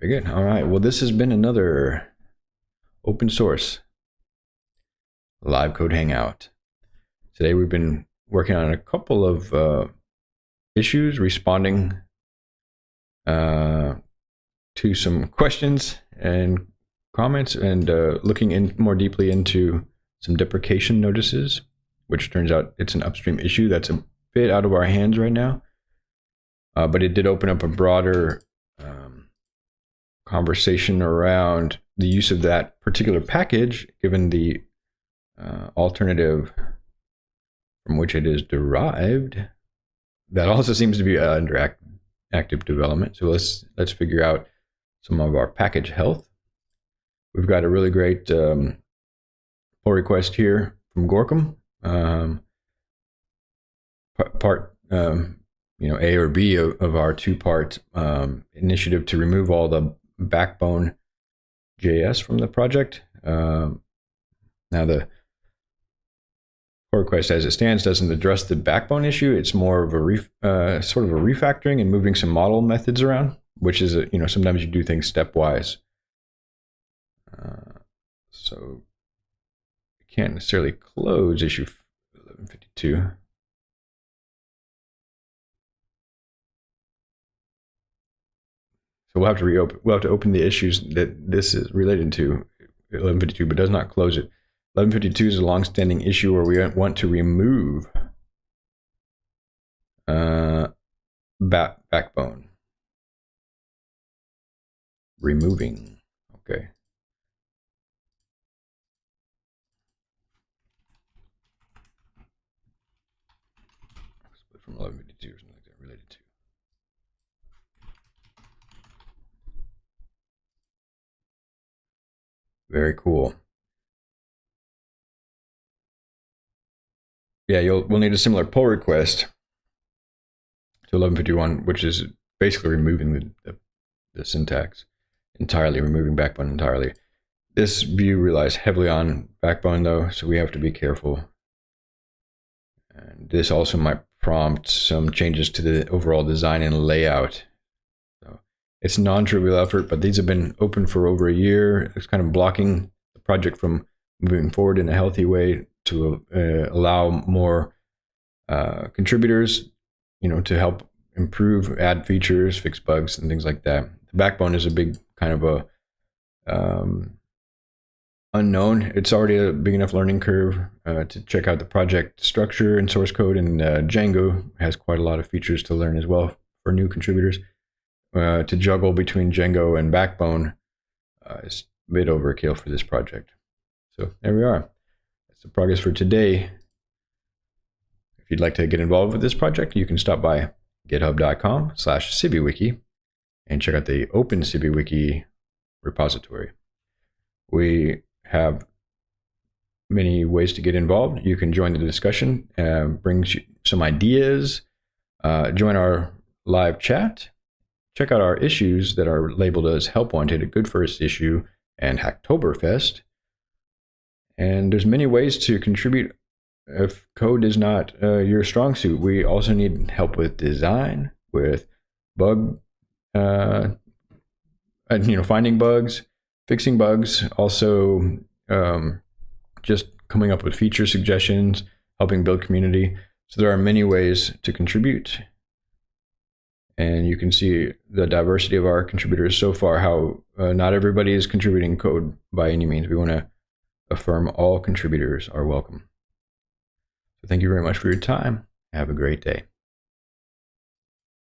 Very good. All right. Well, this has been another open source live code hangout. Today we've been working on a couple of uh, issues, responding uh, to some questions and comments, and uh, looking in more deeply into some deprecation notices, which turns out it's an upstream issue that's a bit out of our hands right now. Uh, but it did open up a broader conversation around the use of that particular package, given the uh, alternative from which it is derived. That also seems to be under act active development. So let's let's figure out some of our package health. We've got a really great um, pull request here from Gorkum. Um, part um, you know A or B of, of our two-part um, initiative to remove all the backbone JS from the project. Um, now the pull request as it stands doesn't address the backbone issue. It's more of a ref, uh, sort of a refactoring and moving some model methods around, which is a, you know sometimes you do things stepwise. Uh, so can't necessarily close issue 1152. So we'll have to reopen. We'll have to open the issues that this is related to 1152, but does not close it. 1152 is a long-standing issue where we want to remove uh, back backbone. Removing. Okay. from 1152 or something like that related to. Very cool. Yeah, you'll we'll need a similar pull request to 1151, which is basically removing the, the, the syntax entirely, removing backbone entirely. This view relies heavily on backbone though, so we have to be careful. And this also might prompt some changes to the overall design and layout. It's non-trivial effort, but these have been open for over a year. It's kind of blocking the project from moving forward in a healthy way to uh, allow more uh, contributors, you know, to help improve, add features, fix bugs, and things like that. The backbone is a big kind of a um, unknown. It's already a big enough learning curve uh, to check out the project structure and source code. And uh, Django has quite a lot of features to learn as well for new contributors. Uh, to juggle between Django and Backbone uh, is a bit overkill for this project. So there we are. That's the progress for today. If you'd like to get involved with this project, you can stop by github.com slash CiviWiki and check out the Open CiviWiki repository. We have many ways to get involved. You can join the discussion, uh, bring some ideas, uh, join our live chat, check out our issues that are labeled as Help Wanted, a Good First Issue, and Hacktoberfest. And there's many ways to contribute if code is not uh, your strong suit. We also need help with design, with bug, uh, you know, finding bugs, fixing bugs, also um, just coming up with feature suggestions, helping build community. So there are many ways to contribute. And you can see the diversity of our contributors so far, how uh, not everybody is contributing code by any means. We want to affirm all contributors are welcome. So thank you very much for your time. Have a great day.